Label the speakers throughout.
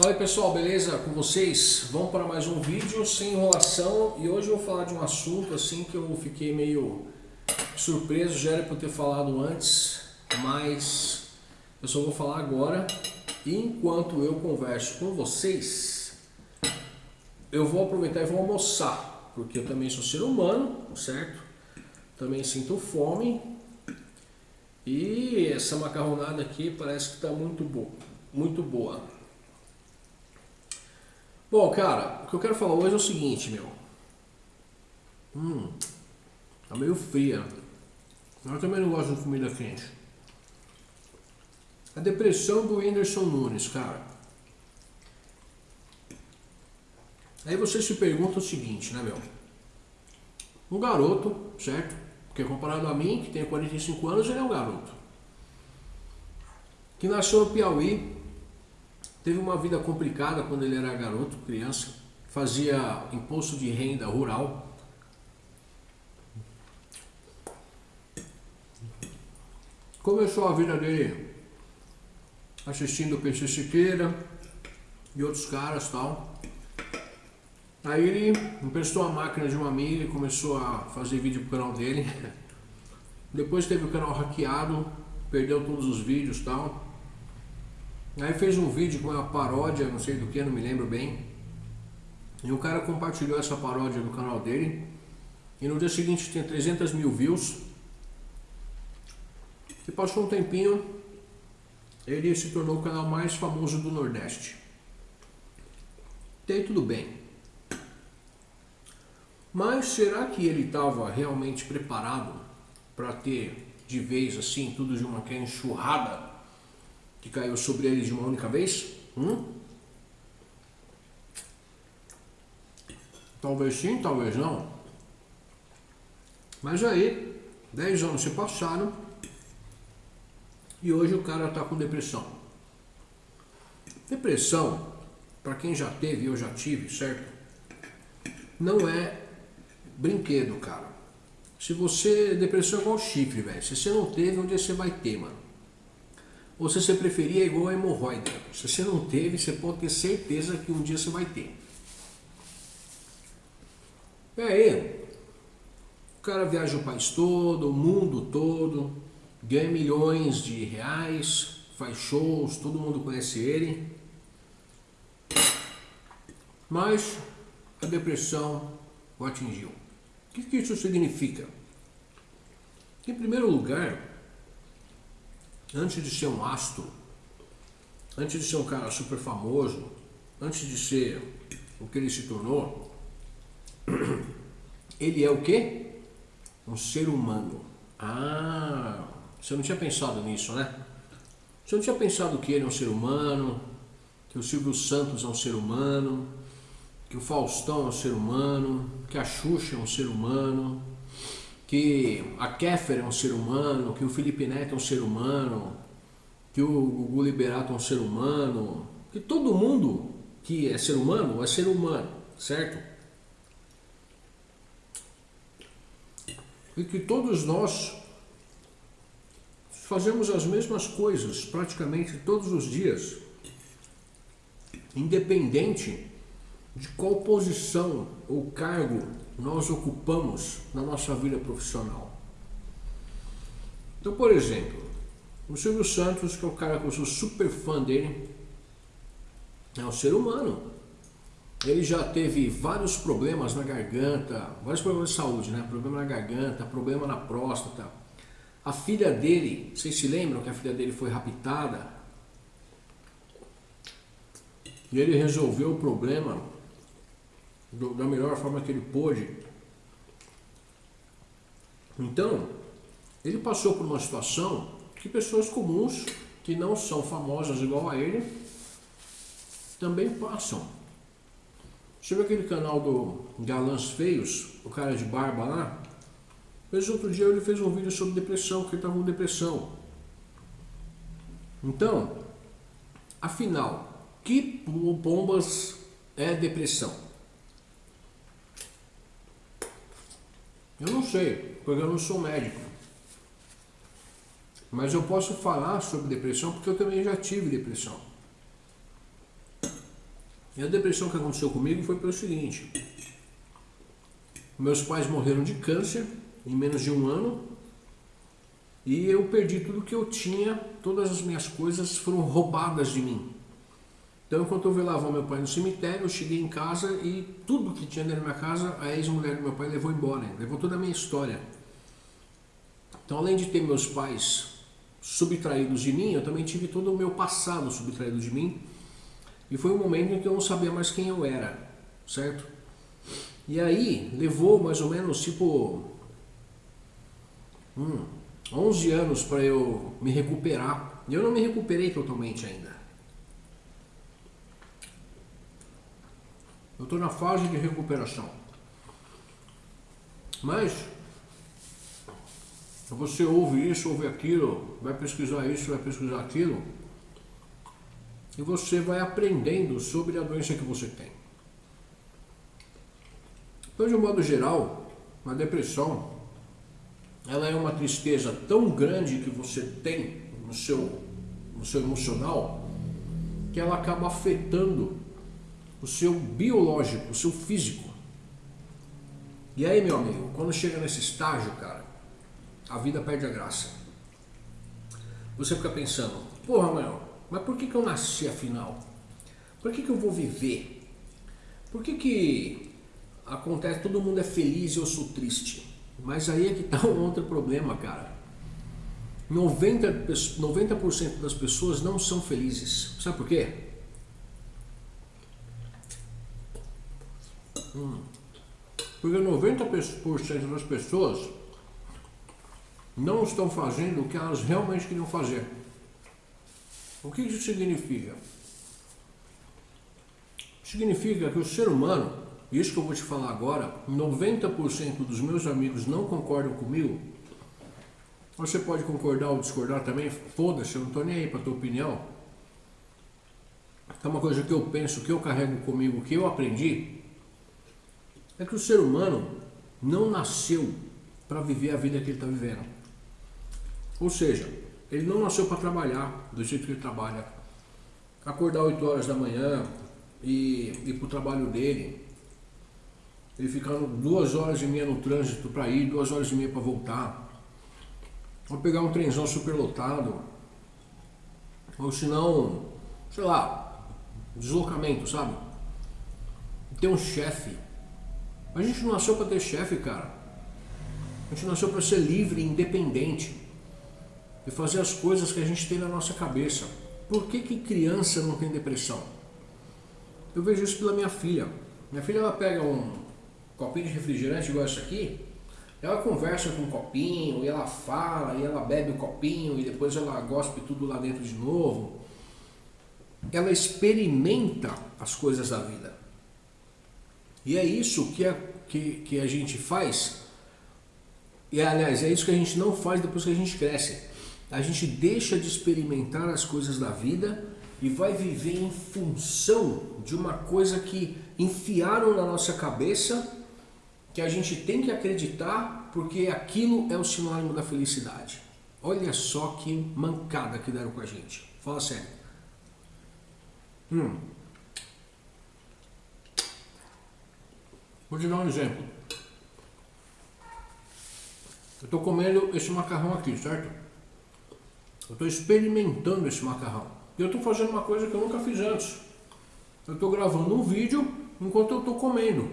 Speaker 1: Fala aí pessoal, beleza? Com vocês? Vamos para mais um vídeo sem enrolação e hoje eu vou falar de um assunto assim que eu fiquei meio surpreso, já era para ter falado antes, mas eu só vou falar agora. E enquanto eu converso com vocês, eu vou aproveitar e vou almoçar, porque eu também sou ser humano, certo? Também sinto fome e essa macarronada aqui parece que está muito boa, muito boa. Bom, cara, o que eu quero falar hoje é o seguinte, meu. Hum, tá meio fria. Eu também não gosto de comida quente. A depressão do Whindersson Nunes, cara. Aí você se pergunta o seguinte, né, meu? Um garoto, certo? Porque comparado a mim, que tenho 45 anos, ele é um garoto. Que nasceu no Piauí, Teve uma vida complicada quando ele era garoto, criança, fazia imposto de renda rural. Começou a vida dele assistindo o PC Siqueira e outros caras tal. Aí ele emprestou a máquina de uma amiga e começou a fazer vídeo pro canal dele. Depois teve o canal hackeado, perdeu todos os vídeos tal. Aí fez um vídeo com uma paródia, não sei do que, não me lembro bem. E o cara compartilhou essa paródia no canal dele. E no dia seguinte tinha 300 mil views. E passou um tempinho, ele se tornou o canal mais famoso do Nordeste. Tem tudo bem. Mas será que ele estava realmente preparado para ter de vez assim tudo de uma enxurrada que caiu sobre ele de uma única vez? Hum? Talvez sim, talvez não. Mas aí, 10 anos se passaram e hoje o cara está com depressão. Depressão, para quem já teve, eu já tive, certo? Não é brinquedo, cara. Se você. Depressão é igual chifre, velho. Se você não teve, um dia você vai ter, mano. Ou se você preferia, é igual a hemorroida. Se você não teve, você pode ter certeza que um dia você vai ter. E aí, o cara viaja o país todo, o mundo todo, ganha milhões de reais, faz shows, todo mundo conhece ele. Mas a depressão o atingiu. O que, que isso significa? Em primeiro lugar, antes de ser um astro, antes de ser um cara super famoso, antes de ser o que ele se tornou, ele é o quê? Um ser humano. Ah, você não tinha pensado nisso, né? Você não tinha pensado que ele é um ser humano, que o Silvio Santos é um ser humano, que o Faustão é um ser humano, que a Xuxa é um ser humano, que a Kéfer é um ser humano, que o Felipe Neto é um ser humano, que o Gugu Liberato é um ser humano, que todo mundo que é ser humano é ser humano, certo? E que todos nós fazemos as mesmas coisas praticamente todos os dias, independente de qual posição ou cargo nós ocupamos na nossa vida profissional. Então, por exemplo, o Silvio Santos, que é o cara que eu sou super fã dele, é um ser humano. Ele já teve vários problemas na garganta, vários problemas de saúde, né? Problema na garganta, problema na próstata. A filha dele, vocês se lembram que a filha dele foi raptada? E ele resolveu o problema do, da melhor forma que ele pôde. Então, ele passou por uma situação que pessoas comuns, que não são famosas igual a ele, também passam. Você viu aquele canal do Galãs Feios, o cara de barba lá? Mas outro dia ele fez um vídeo sobre depressão, que ele estava com depressão. Então, afinal, que bombas é depressão? Eu não sei, porque eu não sou médico. Mas eu posso falar sobre depressão porque eu também já tive depressão. E a depressão que aconteceu comigo foi pelo seguinte: meus pais morreram de câncer em menos de um ano e eu perdi tudo que eu tinha, todas as minhas coisas foram roubadas de mim. Então, enquanto eu velava meu pai no cemitério, eu cheguei em casa e tudo que tinha dentro da minha casa, a ex-mulher do meu pai levou embora, levou toda a minha história. Então, além de ter meus pais subtraídos de mim, eu também tive todo o meu passado subtraído de mim. E foi um momento em que eu não sabia mais quem eu era, certo? E aí, levou mais ou menos tipo hum, 11 anos para eu me recuperar. E eu não me recuperei totalmente ainda. Eu estou na fase de recuperação. Mas você ouve isso, ouve aquilo, vai pesquisar isso, vai pesquisar aquilo, e você vai aprendendo sobre a doença que você tem. Então, de um modo geral, a depressão ela é uma tristeza tão grande que você tem no seu, no seu emocional que ela acaba afetando o seu biológico, o seu físico. E aí, meu amigo, quando chega nesse estágio, cara, a vida perde a graça. Você fica pensando, porra, meu, mas por que, que eu nasci afinal? Por que, que eu vou viver? Por que, que acontece, todo mundo é feliz e eu sou triste? Mas aí é que está um outro problema, cara. 90%, 90 das pessoas não são felizes. Sabe por quê? Porque 90% das pessoas não estão fazendo o que elas realmente queriam fazer. O que isso significa? Significa que o ser humano, isso que eu vou te falar agora, 90% dos meus amigos não concordam comigo. Você pode concordar ou discordar também, foda-se, eu não estou nem aí para tua opinião. É uma coisa que eu penso, que eu carrego comigo, que eu aprendi, é que o ser humano não nasceu para viver a vida que ele está vivendo. Ou seja, ele não nasceu para trabalhar do jeito que ele trabalha. Acordar 8 horas da manhã e ir para o trabalho dele. Ele ficando duas horas e meia no trânsito para ir, duas horas e meia para voltar. Ou pegar um trenzão superlotado. Ou se não, sei lá, deslocamento, sabe? Ter um chefe a gente não nasceu para ter chefe, cara. A gente nasceu para ser livre, independente e fazer as coisas que a gente tem na nossa cabeça. Por que, que criança não tem depressão? Eu vejo isso pela minha filha. Minha filha ela pega um copinho de refrigerante igual esse aqui, ela conversa com o um copinho, e ela fala, e ela bebe o copinho, e depois ela gospe tudo lá dentro de novo. Ela experimenta as coisas da vida. E é isso que a, que, que a gente faz, e aliás, é isso que a gente não faz depois que a gente cresce. A gente deixa de experimentar as coisas da vida e vai viver em função de uma coisa que enfiaram na nossa cabeça que a gente tem que acreditar porque aquilo é o sinônimo da felicidade. Olha só que mancada que deram com a gente. Fala sério. Hum. Vou te dar um exemplo. Eu estou comendo esse macarrão aqui, certo? Eu estou experimentando esse macarrão. E eu estou fazendo uma coisa que eu nunca fiz antes. Eu estou gravando um vídeo enquanto eu estou comendo.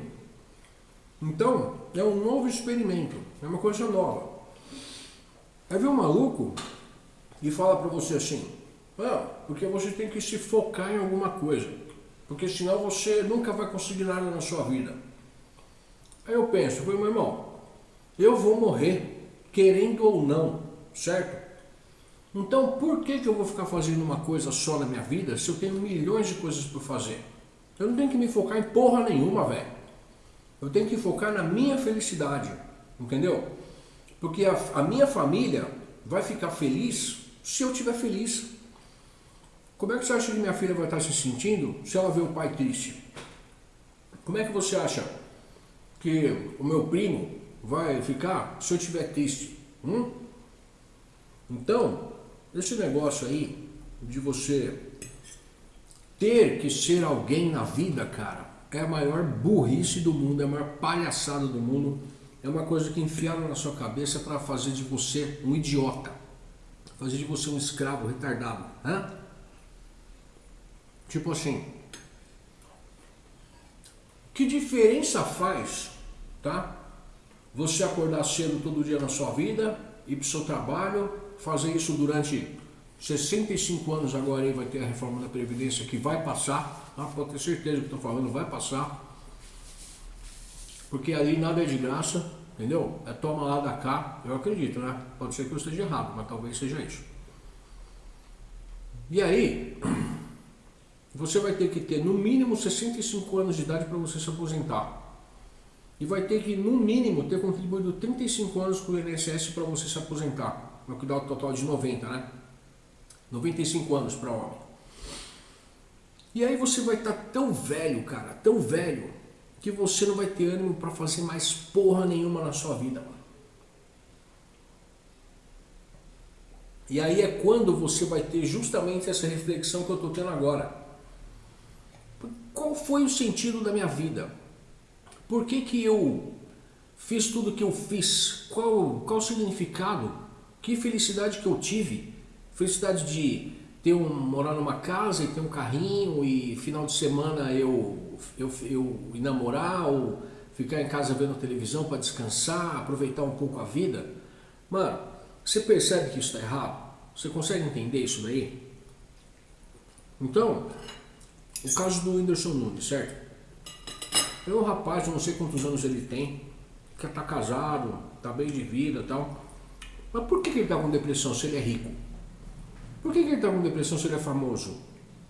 Speaker 1: Então, é um novo experimento. É uma coisa nova. Aí vem um maluco e fala para você assim, ah, porque você tem que se focar em alguma coisa. Porque senão você nunca vai conseguir nada na sua vida. Aí eu penso, meu irmão, eu vou morrer, querendo ou não, certo? Então por que, que eu vou ficar fazendo uma coisa só na minha vida se eu tenho milhões de coisas por fazer? Eu não tenho que me focar em porra nenhuma, velho. Eu tenho que focar na minha felicidade, entendeu? Porque a, a minha família vai ficar feliz se eu estiver feliz. Como é que você acha que minha filha vai estar se sentindo se ela vê o pai triste? Como é que você acha que o meu primo vai ficar se eu estiver triste. Hum? Então, esse negócio aí de você ter que ser alguém na vida, cara, é a maior burrice do mundo, é a maior palhaçada do mundo. É uma coisa que enfiaram na sua cabeça para fazer de você um idiota, fazer de você um escravo retardado. Tipo assim, que diferença faz, tá? Você acordar cedo todo dia na sua vida, ir para o seu trabalho, fazer isso durante 65 anos agora aí vai ter a reforma da Previdência que vai passar, tá? pode ter certeza que estou falando, vai passar. Porque ali nada é de graça, entendeu? É toma lá da cá, eu acredito, né? Pode ser que eu esteja errado, mas talvez seja isso. E aí, você vai ter que ter no mínimo 65 anos de idade para você se aposentar. E vai ter que, no mínimo, ter contribuído 35 anos com o INSS para você se aposentar. É o que dá o total de 90, né? 95 anos para homem. E aí você vai estar tá tão velho, cara, tão velho, que você não vai ter ânimo para fazer mais porra nenhuma na sua vida, mano. E aí é quando você vai ter justamente essa reflexão que eu estou tendo agora. Foi o sentido da minha vida? Por que, que eu fiz tudo que eu fiz? Qual, qual o significado? Que felicidade que eu tive? Felicidade de ter um, morar numa casa e ter um carrinho e final de semana eu, eu, eu ir namorar ou ficar em casa vendo televisão para descansar, aproveitar um pouco a vida. Mano, você percebe que isso está errado? Você consegue entender isso daí? Então, o caso do Whindersson Nunes, certo? É um rapaz, não sei quantos anos ele tem, que está casado, está bem de vida e tal. Mas por que ele está com depressão se ele é rico? Por que, que ele está com depressão se ele é famoso?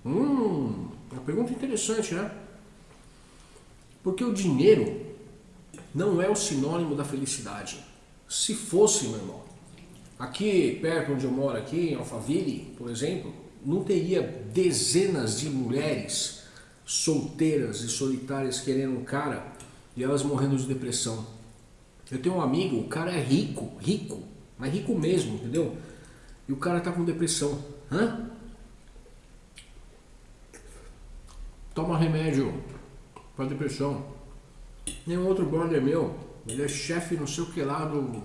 Speaker 1: Hum, uma pergunta interessante, né? Porque o dinheiro não é o sinônimo da felicidade. Se fosse, meu irmão, aqui perto onde eu moro, aqui em Alphaville, por exemplo, não teria dezenas de mulheres solteiras e solitárias querendo um cara e elas morrendo de depressão. Eu tenho um amigo, o cara é rico, rico, mas rico mesmo, entendeu? E o cara tá com depressão. Hã? Toma remédio para depressão. Nenhum outro brother meu, ele é chefe não sei o que lá do,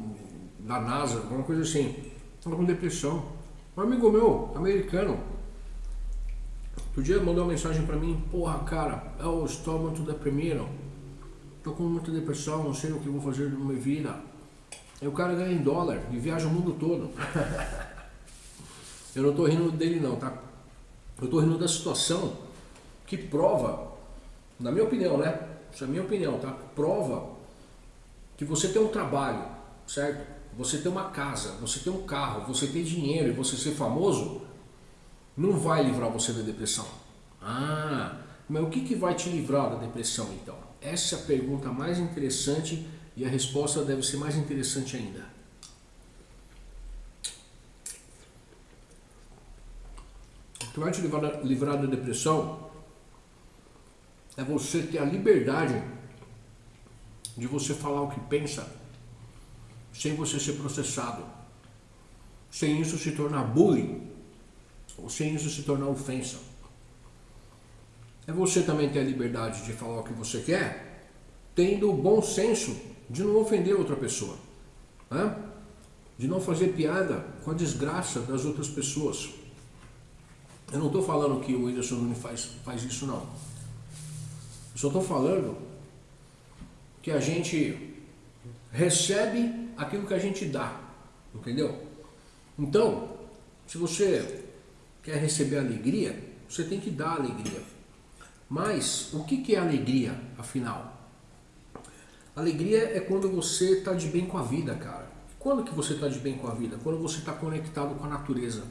Speaker 1: da NASA, alguma coisa assim. Tá com depressão. Um amigo meu, americano, outro dia mandou uma mensagem para mim, porra cara, eu estou muito deprimido, estou com muita depressão, não sei o que vou fazer na minha vida. Aí o cara ganha em dólar e viaja o mundo todo. Eu não estou rindo dele não, tá? Eu estou rindo da situação que prova, na minha opinião, né? Isso é a minha opinião, tá? Prova que você tem um trabalho, certo? Você tem uma casa, você tem um carro, você tem dinheiro e você ser famoso, não vai livrar você da depressão. Ah, mas o que, que vai te livrar da depressão então? Essa é a pergunta mais interessante e a resposta deve ser mais interessante ainda. que vai te livrar, livrar da depressão é você ter a liberdade de você falar o que pensa sem você ser processado, sem isso se tornar bullying ou sem isso se tornar ofensa. É você também ter a liberdade de falar o que você quer, tendo o bom senso de não ofender outra pessoa, né? de não fazer piada com a desgraça das outras pessoas. Eu não estou falando que o Whindersson Nunes faz, faz isso não. Eu só estou falando que a gente recebe aquilo que a gente dá. Entendeu? Então, se você quer receber alegria, você tem que dar alegria. Mas o que é alegria, afinal? Alegria é quando você está de bem com a vida, cara. Quando que você está de bem com a vida? Quando você está conectado com a natureza.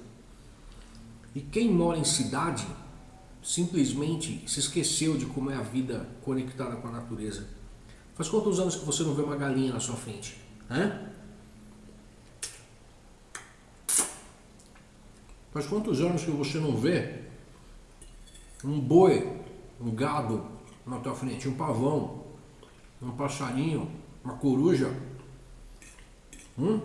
Speaker 1: E quem mora em cidade simplesmente se esqueceu de como é a vida conectada com a natureza. Faz quantos anos que você não vê uma galinha na sua frente? Hã? Faz quantos anos que você não vê um boi, um gado na tua frente, um pavão, um passarinho, uma coruja? Hum?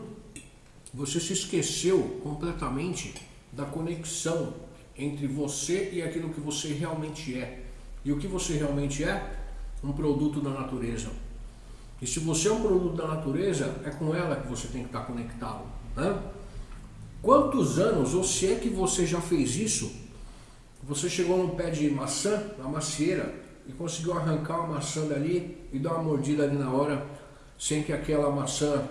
Speaker 1: Você se esqueceu completamente da conexão entre você e aquilo que você realmente é. E o que você realmente é? Um produto da natureza. E se você é um produto da natureza, é com ela que você tem que estar conectado. Né? Quantos anos, ou se é que você já fez isso, você chegou num pé de maçã, na macieira, e conseguiu arrancar uma maçã dali e dar uma mordida ali na hora, sem que aquela maçã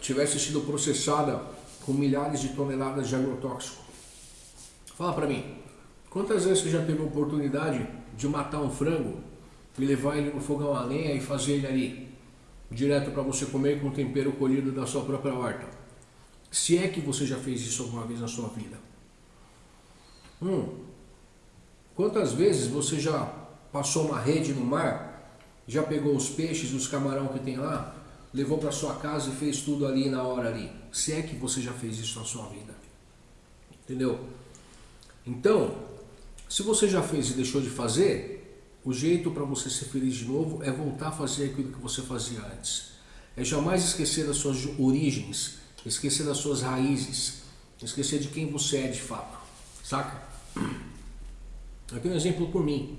Speaker 1: tivesse sido processada com milhares de toneladas de agrotóxico. Fala para mim, quantas vezes você já teve a oportunidade de matar um frango e levar ele no fogão a lenha e fazer ele ali, direto para você comer com tempero colhido da sua própria horta? Se é que você já fez isso alguma vez na sua vida. Hum, quantas vezes você já passou uma rede no mar, já pegou os peixes, os camarão que tem lá, levou para sua casa e fez tudo ali na hora ali? Se é que você já fez isso na sua vida. Entendeu? Então, se você já fez e deixou de fazer, o jeito para você ser feliz de novo é voltar a fazer aquilo que você fazia antes. É jamais esquecer das suas origens, esquecer das suas raízes, esquecer de quem você é de fato. Saca? Aqui um exemplo por mim.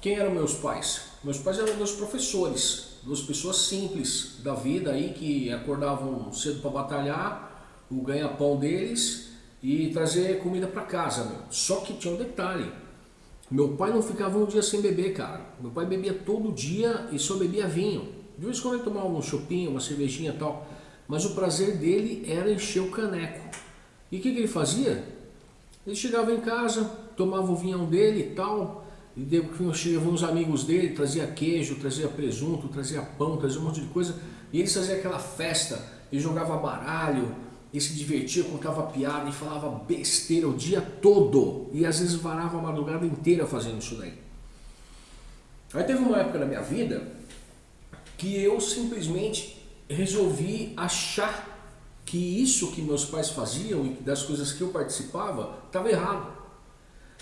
Speaker 1: Quem eram meus pais? Meus pais eram meus professores, duas pessoas simples da vida aí que acordavam cedo para batalhar, o ganha-pão deles e trazer comida para casa, meu. Só que tinha um detalhe. Meu pai não ficava um dia sem beber, cara. Meu pai bebia todo dia e só bebia vinho. De vez em quando ele tomava um chopinho, uma cervejinha e tal. Mas o prazer dele era encher o caneco. E o que, que ele fazia? Ele chegava em casa, tomava o vinhão dele e tal, e chegavam uns amigos dele, trazia queijo, trazia presunto, trazia pão, trazia um monte de coisa, e eles faziam aquela festa, e jogava baralho, e se divertia, contava piada e falava besteira o dia todo. E às vezes varava a madrugada inteira fazendo isso daí. Aí teve uma época na minha vida que eu simplesmente resolvi achar que isso que meus pais faziam e das coisas que eu participava estava errado.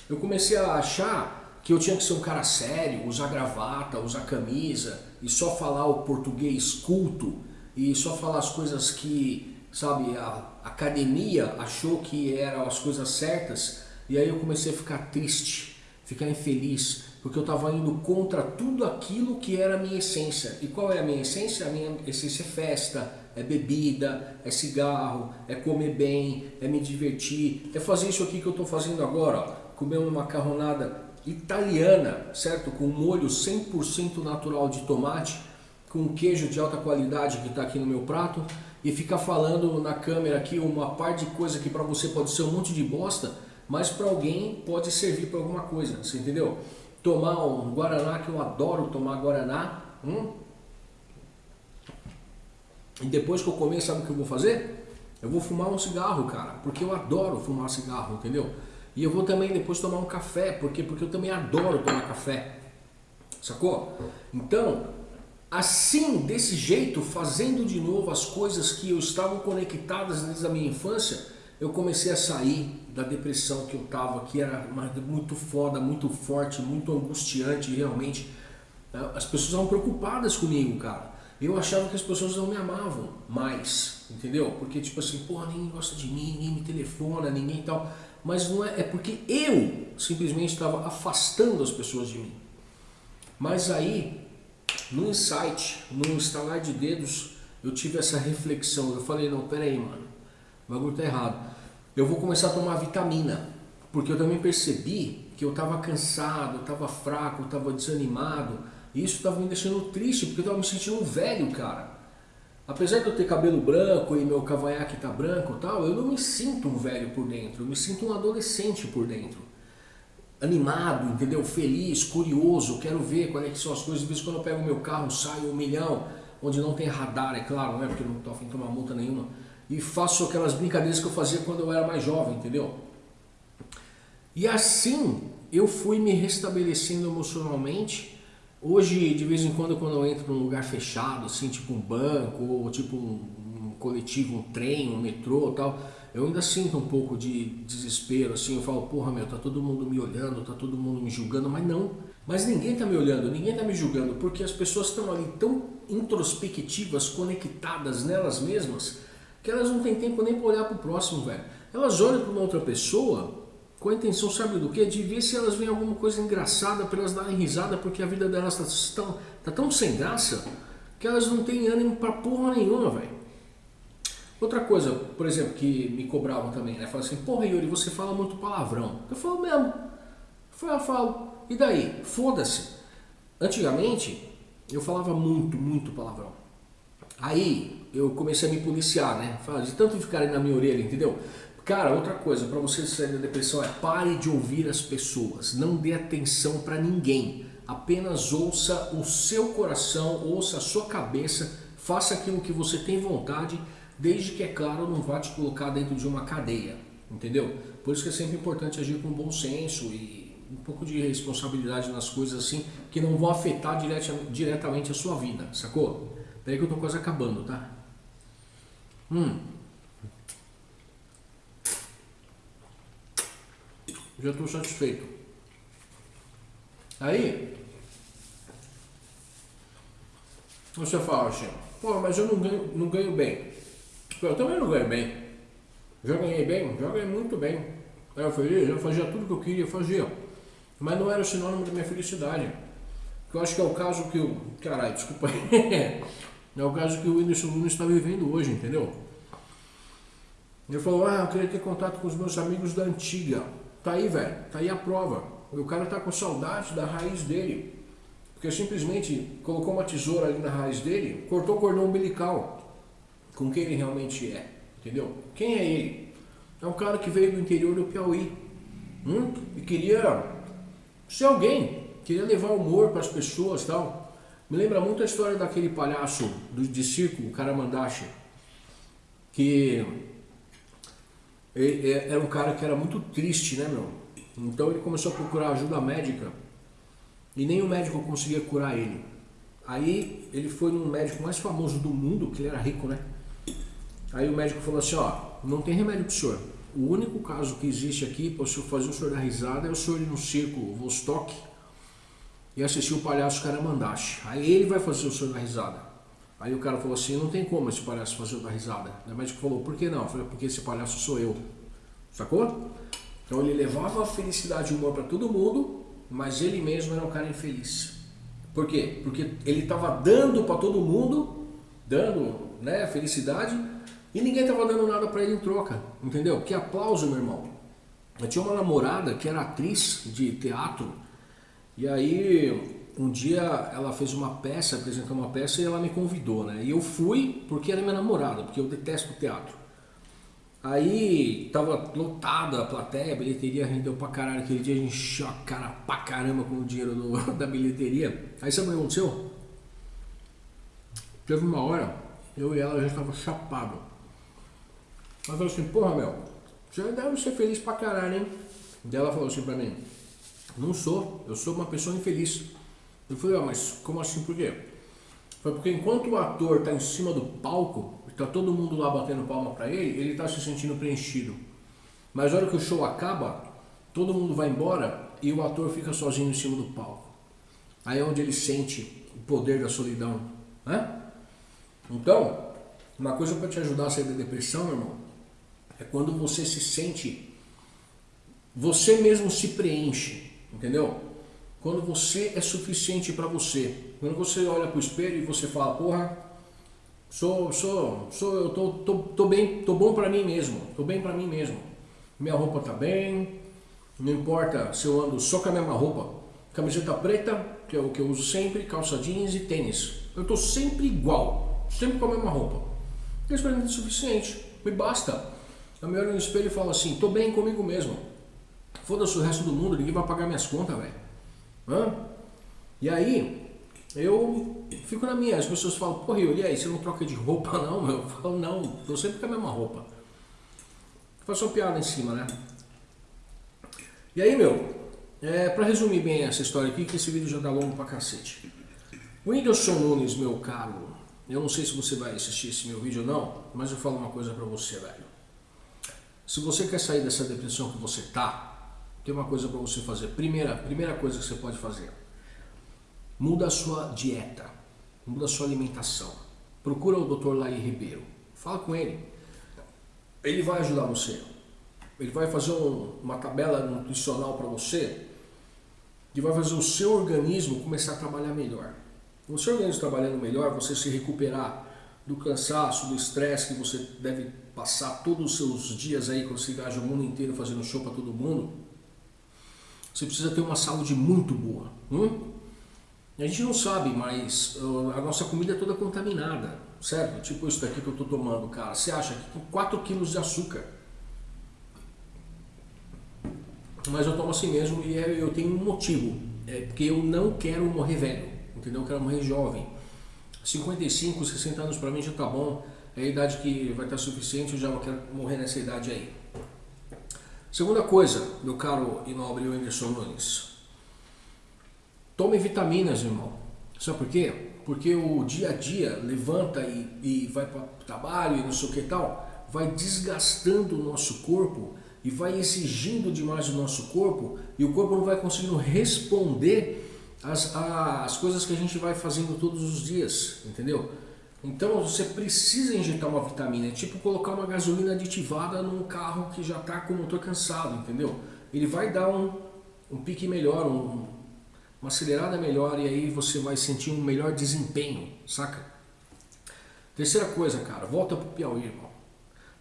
Speaker 1: Eu comecei a achar que eu tinha que ser um cara sério, usar gravata, usar camisa e só falar o português culto e só falar as coisas que sabe, a academia achou que eram as coisas certas e aí eu comecei a ficar triste, ficar infeliz, porque eu estava indo contra tudo aquilo que era a minha essência. E qual é a minha essência? A minha essência é festa, é bebida, é cigarro, é comer bem, é me divertir, é fazer isso aqui que eu estou fazendo agora, ó, comer uma macarronada italiana, certo? Com molho 100% natural de tomate, com queijo de alta qualidade que está aqui no meu prato, e ficar falando na câmera aqui uma parte de coisa que para você pode ser um monte de bosta, mas para alguém pode servir para alguma coisa, você entendeu? Tomar um Guaraná, que eu adoro tomar Guaraná, hum? e depois que eu comer, sabe o que eu vou fazer? Eu vou fumar um cigarro, cara, porque eu adoro fumar cigarro, entendeu? E eu vou também depois tomar um café, porque, porque eu também adoro tomar café, sacou? Então, Assim, desse jeito, fazendo de novo as coisas que eu estavam conectadas desde a minha infância, eu comecei a sair da depressão que eu estava, que era muito foda, muito forte, muito angustiante realmente. As pessoas estavam preocupadas comigo, cara. Eu achava que as pessoas não me amavam mais, entendeu? Porque tipo assim, porra, ninguém gosta de mim, ninguém me telefona, ninguém tal. Mas não é, é porque eu simplesmente estava afastando as pessoas de mim. Mas aí no insight, no instalar de dedos, eu tive essa reflexão. Eu falei, não, peraí, mano, o bagulho tá errado. Eu vou começar a tomar vitamina, porque eu também percebi que eu estava cansado, eu estava fraco, eu estava desanimado. E isso estava me deixando triste, porque eu estava me sentindo velho, cara. Apesar de eu ter cabelo branco e meu cavanhaque tá branco e tal, eu não me sinto um velho por dentro, eu me sinto um adolescente por dentro animado, entendeu? Feliz, curioso, quero ver quais é que são as coisas. De vez em quando eu pego meu carro, saio um milhão, onde não tem radar, é claro, né? Porque eu não estou afim de tomar multa nenhuma. E faço aquelas brincadeiras que eu fazia quando eu era mais jovem, entendeu? E assim eu fui me restabelecendo emocionalmente. Hoje, de vez em quando, quando eu entro num lugar fechado, assim, tipo um banco, ou tipo um, um coletivo, um trem, um metrô tal, eu ainda sinto um pouco de desespero, assim, eu falo, porra meu, tá todo mundo me olhando, tá todo mundo me julgando, mas não. Mas ninguém tá me olhando, ninguém tá me julgando, porque as pessoas estão ali tão introspectivas, conectadas nelas mesmas, que elas não têm tempo nem para olhar pro próximo, velho. Elas olham para uma outra pessoa Com a intenção, sabe do que? De ver se elas veem alguma coisa engraçada para elas darem risada, porque a vida delas está tão, tá tão sem graça que elas não têm ânimo pra porra nenhuma, velho. Outra coisa, por exemplo, que me cobravam também, né? Falaram assim, porra Yuri, você fala muito palavrão. Eu falo mesmo. Eu falo, E daí? Foda-se. Antigamente, eu falava muito, muito palavrão. Aí, eu comecei a me policiar, né? De tanto ficarem na minha orelha, entendeu? Cara, outra coisa, para você sair da depressão é pare de ouvir as pessoas, não dê atenção para ninguém. Apenas ouça o seu coração, ouça a sua cabeça, faça aquilo que você tem vontade, desde que, é claro, não vá te colocar dentro de uma cadeia, entendeu? Por isso que é sempre importante agir com bom senso e um pouco de responsabilidade nas coisas assim, que não vão afetar diretamente a sua vida, sacou? Peraí que eu tô quase acabando, tá? Hum. já estou satisfeito. Aí, você fala assim, pô, mas eu não ganho, não ganho bem. Eu também não ganho bem. Já ganhei bem? Já ganhei muito bem. Era feliz, eu fazia tudo que eu queria, fazia. Mas não era sinônimo da minha felicidade. Eu acho que é o caso que o. Caralho, desculpa é o caso que o Whindersson Nunes está vivendo hoje, entendeu? Ele falou, ah, eu queria ter contato com os meus amigos da antiga. Tá aí, velho. Tá aí a prova. O cara tá com saudade da raiz dele. Porque simplesmente colocou uma tesoura ali na raiz dele, cortou o cordão umbilical com quem ele realmente é. Entendeu? Quem é ele? É um cara que veio do interior do Piauí hum? e queria ser alguém, queria levar humor para as pessoas tal. Me lembra muito a história daquele palhaço do, de circo, o Karamandashi, que ele, era um cara que era muito triste, né, meu? Então ele começou a procurar ajuda médica e nem o médico conseguia curar ele. Aí ele foi num médico mais famoso do mundo, que ele era rico, né? Aí o médico falou assim, ó, não tem remédio pro senhor. O único caso que existe aqui para o senhor fazer o senhor dar risada é o senhor ir no circo Vostok e assistir o palhaço Karamandashi. Aí ele vai fazer o senhor dar risada. Aí o cara falou assim, não tem como esse palhaço fazer outra risada. O médico falou, por que não? Eu falei, porque esse palhaço sou eu. Sacou? Então ele levava a felicidade e humor para todo mundo, mas ele mesmo era um cara infeliz. Por quê? Porque ele estava dando para todo mundo, dando né, felicidade, e ninguém estava dando nada para ele em troca. Entendeu? Que aplauso, meu irmão. Eu tinha uma namorada que era atriz de teatro, e aí um dia ela fez uma peça, apresentou uma peça e ela me convidou, né? E eu fui porque era minha namorada, porque eu detesto teatro. Aí tava lotada a plateia, a bilheteria rendeu pra caralho. Aquele dia a gente encheu a cara pra caramba com o dinheiro do, da bilheteria. Aí sabe o que aconteceu? Teve uma hora, eu e ela já estava chapado. Ela falou assim, porra meu, você deve ser feliz pra caralho, hein? E ela falou assim pra mim, não sou, eu sou uma pessoa infeliz. Eu falei, ah, mas como assim, por quê? Foi porque enquanto o ator está em cima do palco, está todo mundo lá batendo palma para ele, ele está se sentindo preenchido. Mas na hora que o show acaba, todo mundo vai embora e o ator fica sozinho em cima do palco. Aí é onde ele sente o poder da solidão. Né? Então, uma coisa para te ajudar a sair da depressão, meu irmão, é quando você se sente, você mesmo se preenche, entendeu? Quando você é suficiente para você. Quando você olha para o espelho e você fala, porra, sou, sou, sou, eu tô, tô, tô bem, tô bom para mim mesmo, tô bem para mim mesmo. Minha roupa tá bem, não importa se eu ando só com a mesma roupa, camiseta preta, que é o que eu uso sempre, calça jeans e tênis. Eu tô sempre igual, sempre com a mesma roupa. Isso para é suficiente, me basta. Eu me olho no espelho e falo assim, tô bem comigo mesmo. Foda-se o resto do mundo, ninguém vai pagar minhas contas, velho. E aí, eu fico na minha. As pessoas falam, porra, e aí, você não troca de roupa não? Eu falo, não, tô sempre com a mesma roupa. Faço uma piada em cima, né? E aí, meu, é, pra resumir bem essa história aqui, que esse vídeo já tá longo pra cacete. O Whindersson Nunes, meu caro, eu não sei se você vai assistir esse meu vídeo ou não, mas eu falo uma coisa pra você, velho. Se você quer sair dessa depressão que você tá, tem uma coisa para você fazer. Primeira, primeira coisa que você pode fazer. Muda a sua dieta. Muda a sua alimentação. Procura o Dr. Laí Ribeiro. Fala com ele. Ele vai ajudar você. ele vai fazer um, uma tabela nutricional para você que vai fazer o seu organismo começar a trabalhar melhor. O seu organismo trabalhando melhor, você se recuperar do cansaço, do estresse que você deve passar todos os seus dias aí quando você viaja o mundo inteiro fazendo show para todo mundo, você precisa ter uma saúde muito boa. Hum? A gente não sabe, mas uh, a nossa comida é toda contaminada, certo? Tipo isso daqui que eu estou tomando, cara. Você acha que com 4 quilos de açúcar. Mas eu tomo assim mesmo e é, eu tenho um motivo. É porque eu não quero morrer velho, entendeu? Eu quero morrer jovem. 55, 60 anos para mim já tá bom. É a idade que vai estar suficiente, eu já não quero morrer nessa idade aí. Segunda coisa, meu caro e nobre Anderson Nunes. Tome vitaminas, irmão. Sabe por quê? Porque o dia a dia levanta e, e vai para o trabalho e não sei o que tal, vai desgastando o nosso corpo e vai exigindo demais do nosso corpo e o corpo não vai conseguindo responder as, as coisas que a gente vai fazendo todos os dias, entendeu? Então você precisa injetar uma vitamina, é tipo colocar uma gasolina aditivada num carro que já está com o motor cansado, entendeu? Ele vai dar um, um pique melhor, um, uma acelerada melhor e aí você vai sentir um melhor desempenho, saca? Terceira coisa, cara, volta pro Piauí, irmão.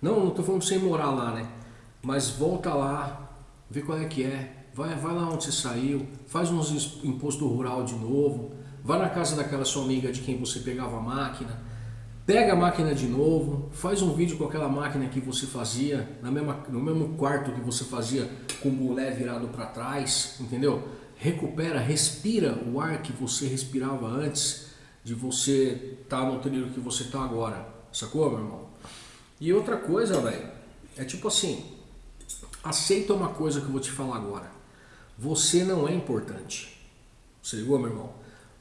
Speaker 1: Não, não tô falando sem morar lá, né? Mas volta lá, vê qual é que é, vai, vai lá onde você saiu, faz uns imposto rural de novo, vai na casa daquela sua amiga de quem você pegava a máquina, pega a máquina de novo, faz um vídeo com aquela máquina que você fazia, na mesma, no mesmo quarto que você fazia com o mulher virado para trás, entendeu? Recupera, respira o ar que você respirava antes de você estar tá no trilho que você está agora, sacou, meu irmão? E outra coisa, velho, é tipo assim, aceita uma coisa que eu vou te falar agora. Você não é importante. Você ligou, meu irmão?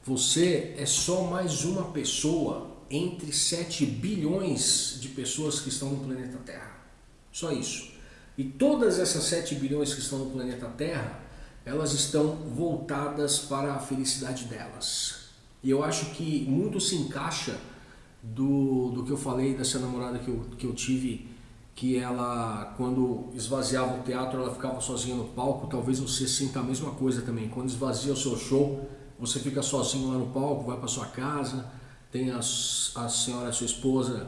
Speaker 1: Você é só mais uma pessoa entre 7 bilhões de pessoas que estão no planeta Terra. Só isso. E todas essas 7 bilhões que estão no planeta Terra, elas estão voltadas para a felicidade delas. E eu acho que muito se encaixa do, do que eu falei dessa namorada que eu, que eu tive que ela, quando esvaziava o teatro, ela ficava sozinha no palco. Talvez você sinta a mesma coisa também. Quando esvazia o seu show, você fica sozinho lá no palco, vai para sua casa, tem a, a senhora, a sua esposa,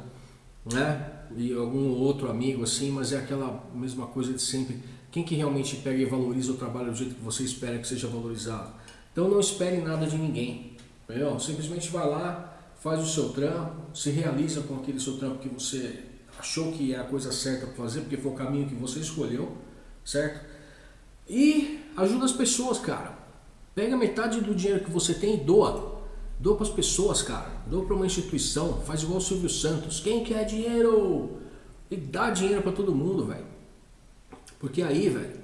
Speaker 1: né? E algum outro amigo assim, mas é aquela mesma coisa de sempre. Quem que realmente pega e valoriza o trabalho do jeito que você espera que seja valorizado? Então não espere nada de ninguém. Entendeu? Simplesmente vai lá, faz o seu trampo, se realiza com aquele seu trampo que você achou que é a coisa certa para fazer, porque foi o caminho que você escolheu, certo? E ajuda as pessoas, cara. Pega metade do dinheiro que você tem e doa. Doa para as pessoas, cara. Doa para uma instituição. Faz igual o Silvio Santos. Quem quer dinheiro? E dá dinheiro para todo mundo, velho. Porque aí, velho,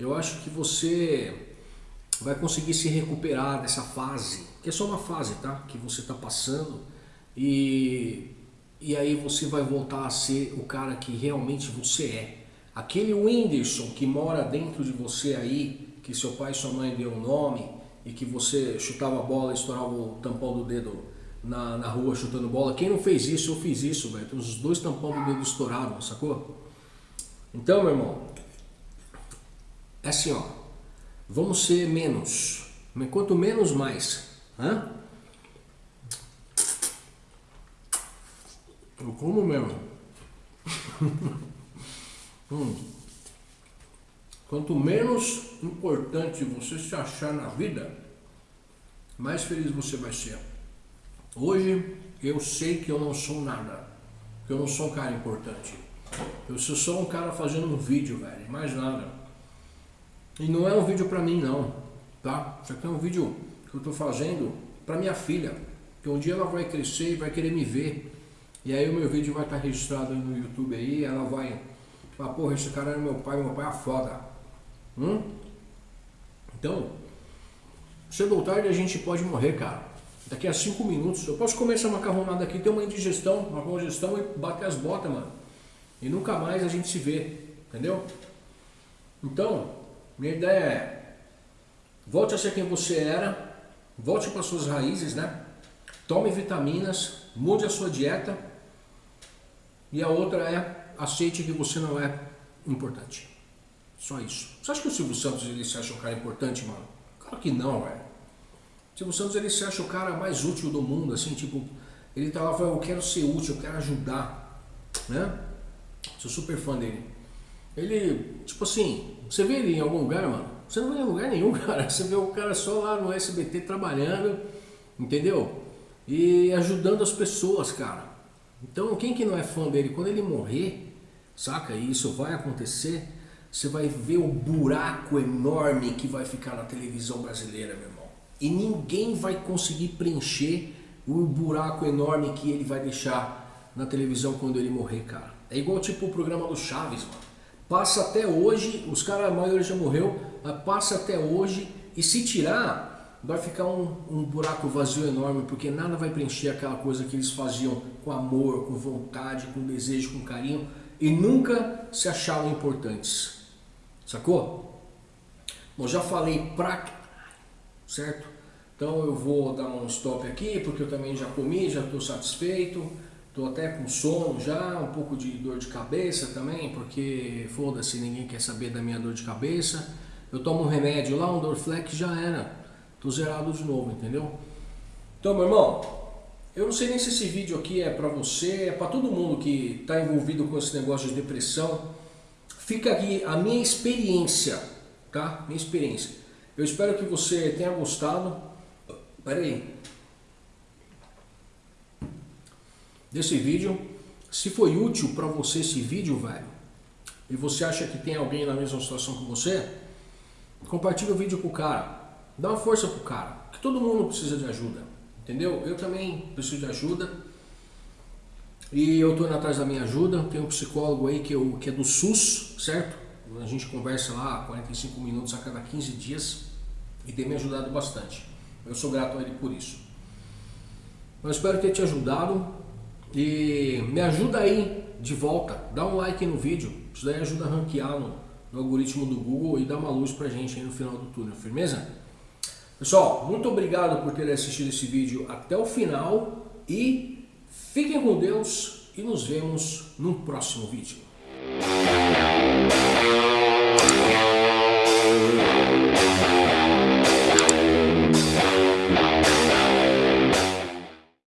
Speaker 1: eu acho que você vai conseguir se recuperar dessa fase. Que é só uma fase, tá? Que você está passando. E e aí você vai voltar a ser o cara que realmente você é. Aquele Whindersson que mora dentro de você aí, que seu pai e sua mãe deu o nome, e que você chutava a bola e estourava o tampão do dedo na, na rua chutando bola. Quem não fez isso, eu fiz isso, velho. Os dois tampão do dedo estourados, sacou? Então, meu irmão, é assim, ó. Vamos ser menos. Quanto menos, mais. Hã? Eu como mesmo. hum. Quanto menos importante você se achar na vida, mais feliz você vai ser. Hoje eu sei que eu não sou nada, que eu não sou um cara importante. Eu sou só um cara fazendo um vídeo, velho, mais nada. E não é um vídeo pra mim não, tá? Isso aqui é um vídeo que eu tô fazendo pra minha filha, que um dia ela vai crescer e vai querer me ver. E aí o meu vídeo vai estar registrado no YouTube aí, ela vai falar, porra, esse cara é meu pai, meu pai é foda. Hum? Então, cedo ou tarde a gente pode morrer, cara. Daqui a cinco minutos, eu posso comer essa macarronada aqui, ter uma indigestão, uma congestão e bater as botas, mano. E nunca mais a gente se vê, entendeu? Então, minha ideia é, volte a ser quem você era, volte para suas raízes, né? Tome vitaminas, mude a sua dieta, e a outra é aceite que você não é importante. Só isso. Você acha que o Silvio Santos ele se acha um cara importante, mano? Claro que não, velho. O Silvio Santos ele se acha o cara mais útil do mundo, assim, tipo, ele tá lá falando, eu quero ser útil, eu quero ajudar, né? Sou super fã dele. Ele, tipo assim, você vê ele em algum lugar, mano? Você não vê em lugar nenhum, cara. Você vê o cara só lá no SBT trabalhando, entendeu? E ajudando as pessoas, cara. Então, quem que não é fã dele? Quando ele morrer, saca? E isso vai acontecer, você vai ver o buraco enorme que vai ficar na televisão brasileira, meu irmão. E ninguém vai conseguir preencher o buraco enorme que ele vai deixar na televisão quando ele morrer, cara. É igual tipo o programa do Chaves, mano. Passa até hoje, os caras, a maioria já morreu, mas passa até hoje e se tirar, vai ficar um, um buraco vazio enorme, porque nada vai preencher aquela coisa que eles faziam com amor, com vontade, com desejo, com carinho e nunca se achavam importantes. Sacou? Bom, já falei pra certo? Então eu vou dar um stop aqui, porque eu também já comi, já estou satisfeito. Estou até com sono já, um pouco de dor de cabeça também, porque foda-se, ninguém quer saber da minha dor de cabeça. Eu tomo um remédio lá, um Dorflex já era. Tô zerado de novo, entendeu? Então, meu irmão, eu não sei nem se esse vídeo aqui é para você, é para todo mundo que está envolvido com esse negócio de depressão. Fica aqui a minha experiência, tá? Minha experiência. Eu espero que você tenha gostado. Pera aí. Desse vídeo. Se foi útil para você esse vídeo, velho, e você acha que tem alguém na mesma situação que você, compartilha o vídeo com o cara. Dá uma força pro cara. Que todo mundo precisa de ajuda. Entendeu? Eu também preciso de ajuda. E eu estou atrás da minha ajuda. Tem um psicólogo aí que, eu, que é do SUS, certo? A gente conversa lá 45 minutos a cada 15 dias e tem me ajudado bastante. Eu sou grato a ele por isso. Eu espero ter te ajudado e me ajuda aí de volta. Dá um like no vídeo. Isso daí ajuda a ranquear no, no algoritmo do Google e dá uma luz pra gente aí no final do túnel, firmeza? Pessoal, muito obrigado por ter assistido esse vídeo até o final e Fiquem com Deus e nos vemos no próximo vídeo.